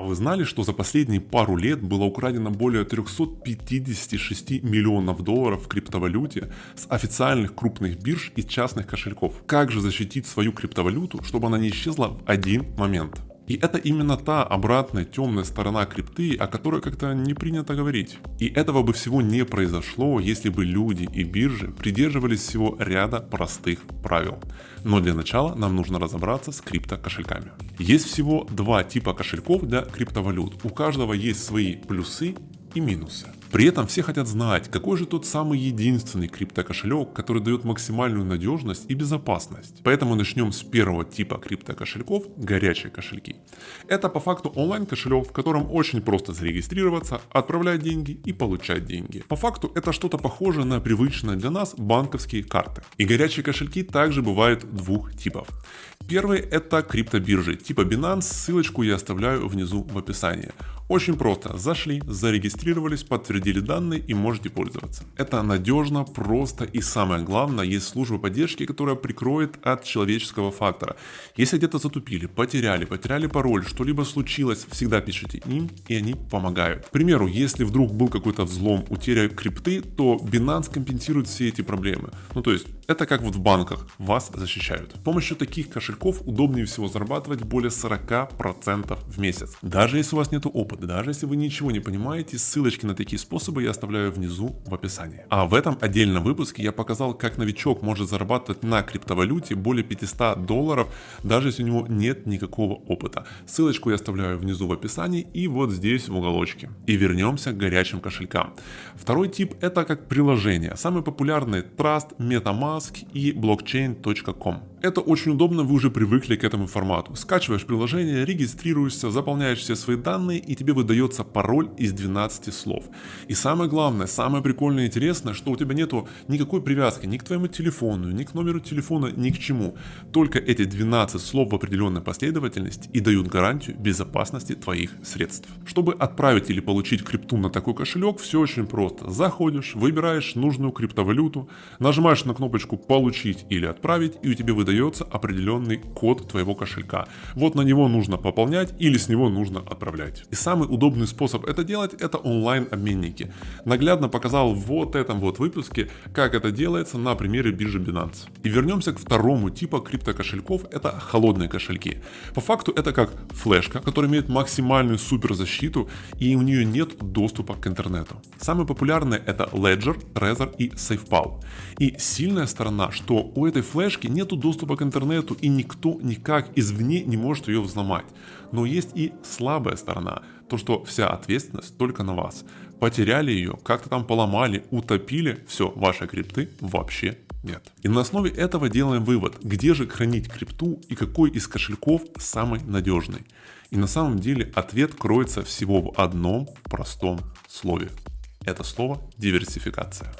А вы знали, что за последние пару лет было украдено более 356 миллионов долларов в криптовалюте с официальных крупных бирж и частных кошельков? Как же защитить свою криптовалюту, чтобы она не исчезла в один момент? И это именно та обратная темная сторона крипты, о которой как-то не принято говорить. И этого бы всего не произошло, если бы люди и биржи придерживались всего ряда простых правил. Но для начала нам нужно разобраться с крипто кошельками. Есть всего два типа кошельков для криптовалют. У каждого есть свои плюсы и минусы. При этом все хотят знать, какой же тот самый единственный криптокошелек, который дает максимальную надежность и безопасность. Поэтому начнем с первого типа криптокошельков – горячие кошельки. Это по факту онлайн кошелек, в котором очень просто зарегистрироваться, отправлять деньги и получать деньги. По факту это что-то похожее на привычные для нас банковские карты. И горячие кошельки также бывают двух типов. Первый это криптобиржи типа Binance, ссылочку я оставляю внизу в описании. Очень просто, зашли, зарегистрировались, подтвердили данные и можете пользоваться. Это надежно, просто и самое главное, есть служба поддержки, которая прикроет от человеческого фактора. Если где-то затупили, потеряли, потеряли пароль, что-либо случилось, всегда пишите им и они помогают. К примеру, если вдруг был какой-то взлом, утеря крипты, то Binance компенсирует все эти проблемы. Ну то есть это как вот в банках, вас защищают. С помощью таких кошельков удобнее всего зарабатывать более 40% в месяц. Даже если у вас нет опыта, даже если вы ничего не понимаете, ссылочки на такие способы я оставляю внизу в описании. А в этом отдельном выпуске я показал, как новичок может зарабатывать на криптовалюте более 500 долларов, даже если у него нет никакого опыта. Ссылочку я оставляю внизу в описании и вот здесь в уголочке. И вернемся к горячим кошелькам. Второй тип это как приложение. Самый популярный Trust, MetaMask, Mask и blockchain.com. Это очень удобно, вы уже привыкли к этому формату. Скачиваешь приложение, регистрируешься, заполняешь все свои данные и тебе выдается пароль из 12 слов. И самое главное, самое прикольное и интересное, что у тебя нету никакой привязки ни к твоему телефону, ни к номеру телефона, ни к чему. Только эти 12 слов в определенной последовательности и дают гарантию безопасности твоих средств. Чтобы отправить или получить крипту на такой кошелек, все очень просто. Заходишь, выбираешь нужную криптовалюту, нажимаешь на кнопочку «Получить» или «Отправить» и у тебя выдается определенный код твоего кошелька. Вот на него нужно пополнять или с него нужно отправлять. И самый удобный способ это делать это онлайн-обменники. Наглядно показал вот этом вот выпуске, как это делается на примере биржи Binance. И вернемся к второму типу криптокошельков, это холодные кошельки. По факту это как флешка, которая имеет максимальную суперзащиту и у нее нет доступа к интернету. Самые популярные это Ledger, Trezor и SafePal. И сильная сторона, что у этой флешки нету доступа к интернету и никто никак извне не может ее взломать. Но есть и слабая сторона, то что вся ответственность только на вас. Потеряли ее, как-то там поломали, утопили, все, вашей крипты вообще нет. И на основе этого делаем вывод, где же хранить крипту и какой из кошельков самый надежный. И на самом деле ответ кроется всего в одном простом слове. Это слово диверсификация.